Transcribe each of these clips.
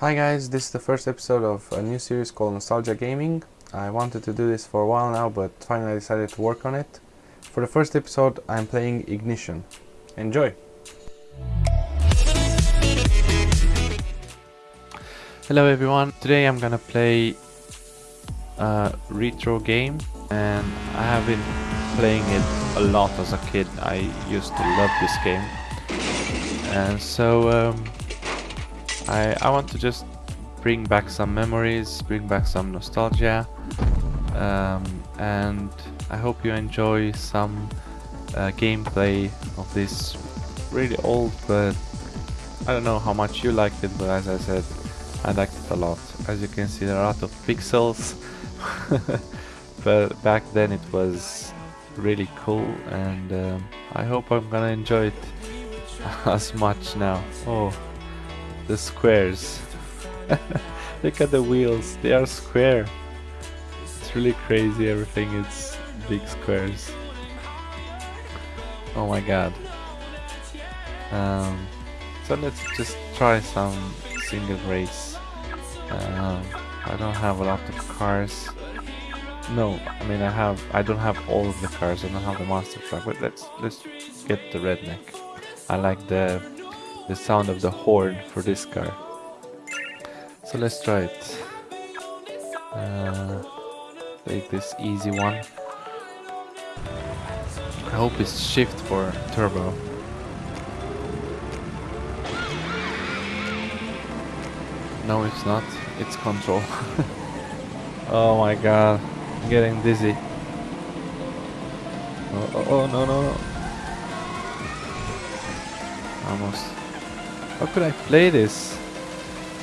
Hi guys, this is the first episode of a new series called Nostalgia Gaming. I wanted to do this for a while now, but finally I decided to work on it. For the first episode, I'm playing Ignition. Enjoy! Hello everyone, today I'm gonna play a retro game and I have been playing it a lot as a kid. I used to love this game. And so um, I, I want to just bring back some memories, bring back some nostalgia, um, and I hope you enjoy some uh, gameplay of this really old, but I don't know how much you liked it, but as I said, I liked it a lot. As you can see, there are a lot of pixels, but back then it was really cool, and um, I hope I'm gonna enjoy it as much now. Oh the squares. Look at the wheels, they are square. It's really crazy, everything is big squares. Oh my god. Um, so let's just try some single race. Um, I don't have a lot of cars. No, I mean I have. I don't have all of the cars. I don't have the monster truck. But let's let's get the redneck. I like the the sound of the horn for this car. So let's try it. Uh, take this easy one. I hope it's shift for turbo. No, it's not. It's control. oh my god. I'm getting dizzy. Oh, oh, oh no, no, no. Almost. How could I play this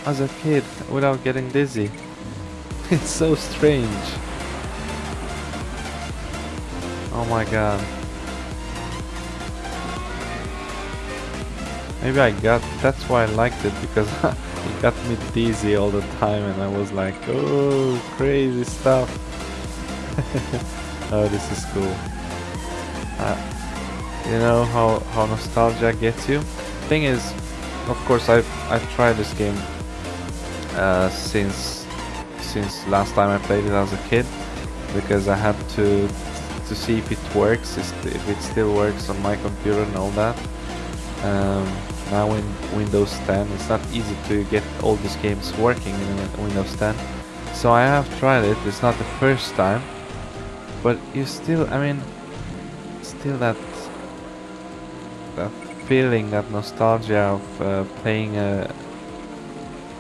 as a kid without getting dizzy? It's so strange. Oh my god. Maybe I got, that's why I liked it, because it got me dizzy all the time and I was like, oh, crazy stuff. oh, this is cool. Uh, you know how, how nostalgia gets you? Thing is, of course I've, I've tried this game uh, since since last time I played it as a kid because I had to to see if it works if it still works on my computer and all that. Um, now in Windows 10 it's not easy to get all these games working in Windows 10 so I have tried it it's not the first time but you still I mean still that that feeling, that nostalgia of uh, playing a,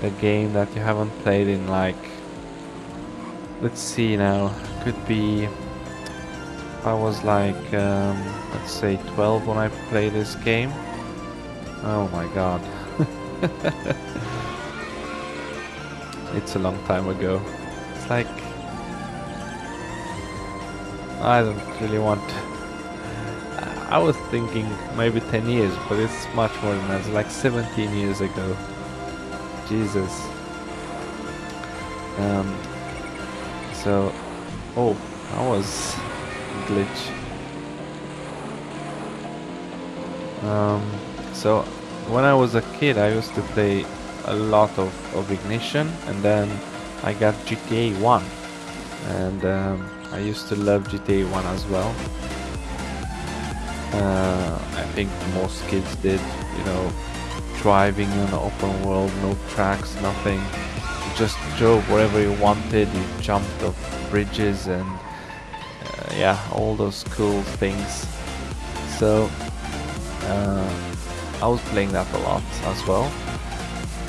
a game that you haven't played in like, let's see now, could be, I was like, um, let's say 12 when I played this game. Oh my god. it's a long time ago. It's like, I don't really want I was thinking maybe 10 years, but it's much more than that. It's like 17 years ago. Jesus. Um, so, oh, that was glitch. Um, so, when I was a kid, I used to play a lot of, of Ignition, and then I got GTA 1. And um, I used to love GTA 1 as well. Uh, I think most kids did, you know, driving in an open world, no tracks, nothing. You just drove wherever you wanted, you jumped off bridges and uh, yeah, all those cool things. So uh, I was playing that a lot as well.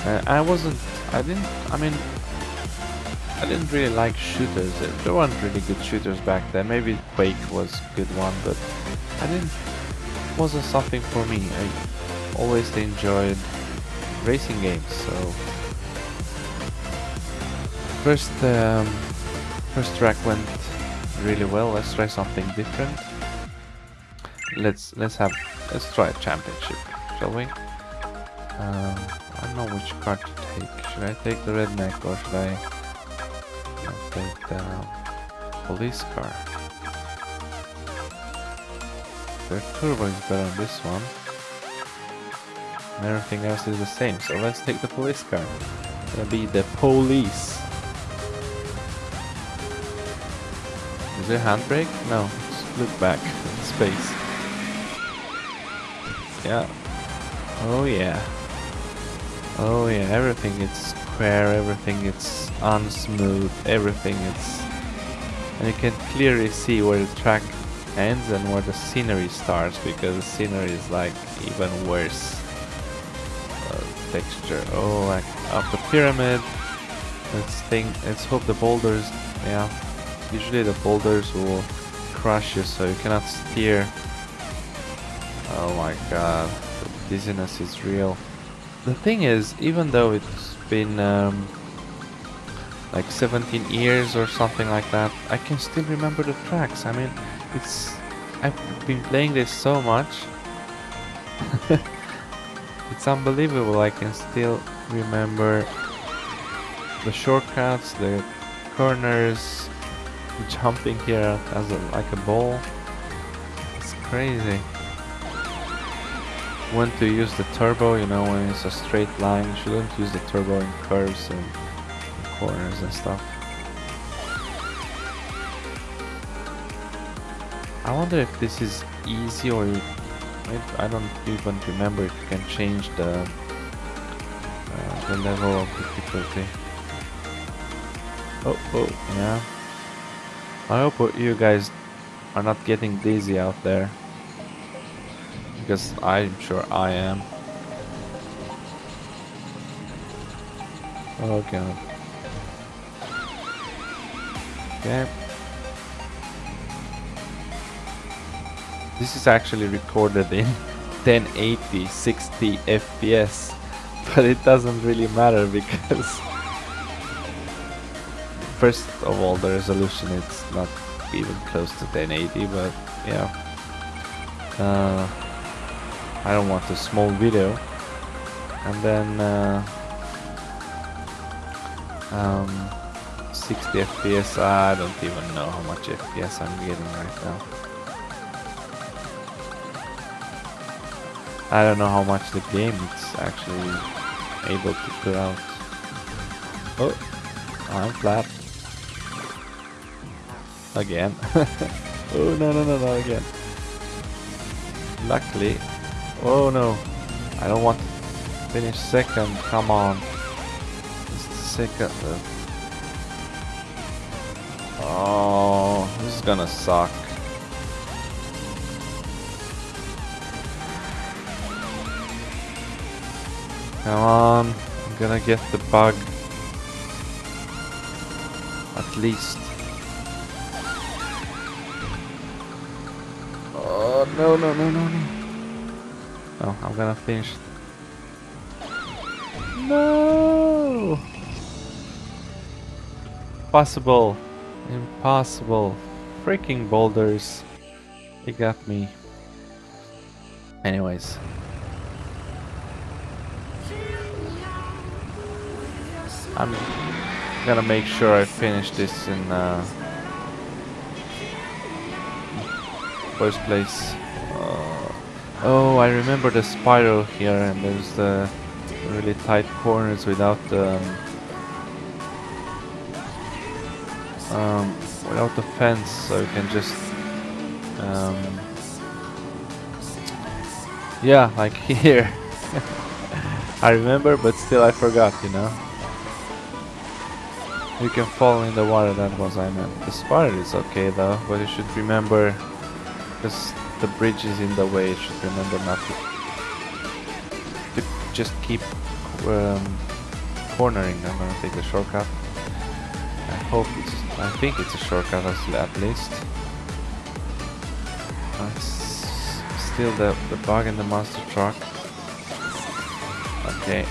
Uh, I wasn't, I didn't, I mean, I didn't really like shooters. There weren't really good shooters back then. Maybe Quake was a good one, but I didn't wasn't something for me. I always enjoyed racing games, so first um, first track went really well. Let's try something different. Let's let's have let's try a championship, shall we? Um, I don't know which car to take. Should I take the redneck or should I, I take the police car? The turbo is better on this one. Everything else is the same, so let's take the police car. Gonna be the police. Is there handbrake? No. Just look back. Space. Yeah. Oh yeah. Oh yeah, everything is square, everything is unsmooth, everything is... And you can clearly see where the track ends and where the scenery starts, because the scenery is like even worse uh, texture. Oh, like up the pyramid. Let's think, let's hope the boulders, yeah. Usually the boulders will crush you so you cannot steer. Oh my god, the dizziness is real the thing is, even though it's been um, like 17 years or something like that, I can still remember the tracks. I mean, it's I've been playing this so much. it's unbelievable. I can still remember the shortcuts, the corners, jumping here as a, like a ball. It's crazy when to use the turbo, you know, when it's a straight line, you shouldn't use the turbo in curves and corners and stuff. I wonder if this is easy or I don't even remember if you can change the uh, the level of difficulty. Oh, oh, yeah. I hope you guys are not getting dizzy out there because I'm sure I am. Oh god. Okay. This is actually recorded in 1080 60 FPS but it doesn't really matter because first of all the resolution it's not even close to 1080 but yeah. Uh, I don't want a small video. And then uh, um, 60 FPS I don't even know how much FPS I'm getting right now I don't know how much the game is actually able to put out oh I'm flat again oh no no no no again luckily Oh no. I don't want to finish second. Come on. Just second. Oh, this is gonna suck. Come on. I'm gonna get the bug. At least. Oh, no, no, no, no, no. Oh, I'm gonna finish. No! Possible. Impossible. Freaking boulders. It got me. Anyways. I'm gonna make sure I finish this in uh, first place. Oh, I remember the spiral here and there's the really tight corners without the um, um, without the fence, so you can just um, yeah, like here. I remember, but still I forgot, you know. You can fall in the water, that was I meant. The spiral is okay though, but you should remember because the bridge is in the way, you should remember not to, to just keep um, cornering. I'm gonna take the shortcut. I hope it's, I think it's a shortcut at least. Still the, the bug in the monster truck. Okay,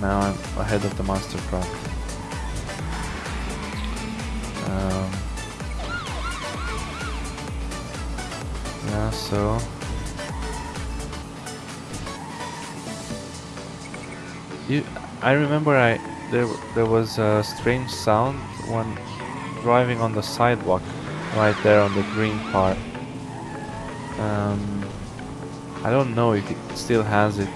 now I'm ahead of the monster truck. So... You, I remember I there there was a strange sound when driving on the sidewalk right there on the green part. Um, I don't know if it still has it.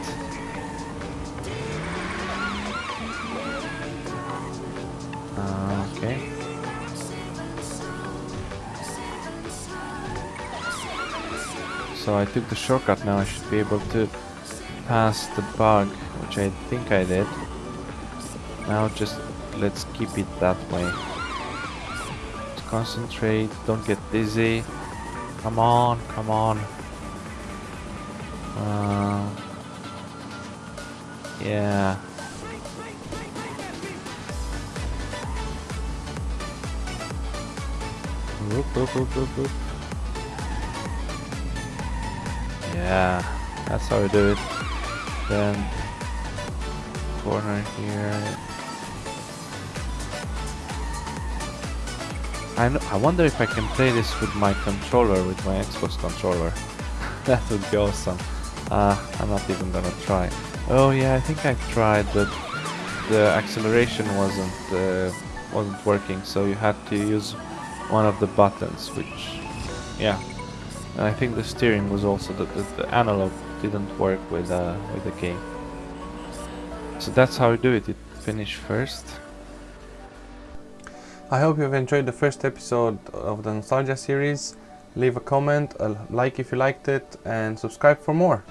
So I took the shortcut now, I should be able to pass the bug, which I think I did. Now just let's keep it that way. Let's concentrate, don't get dizzy. Come on, come on. Uh, yeah. Whoop, whoop, whoop, Yeah, that's how we do it. Then corner here. I know, I wonder if I can play this with my controller, with my Xbox controller. that would be awesome. Uh, I'm not even gonna try. Oh yeah, I think I tried, but the acceleration wasn't uh, wasn't working, so you had to use one of the buttons, which, yeah. And I think the steering was also the, the, the analog didn't work with uh, with the game. So that's how you do it. You finish first. I hope you've enjoyed the first episode of the Nostalgia series. Leave a comment, a like if you liked it, and subscribe for more.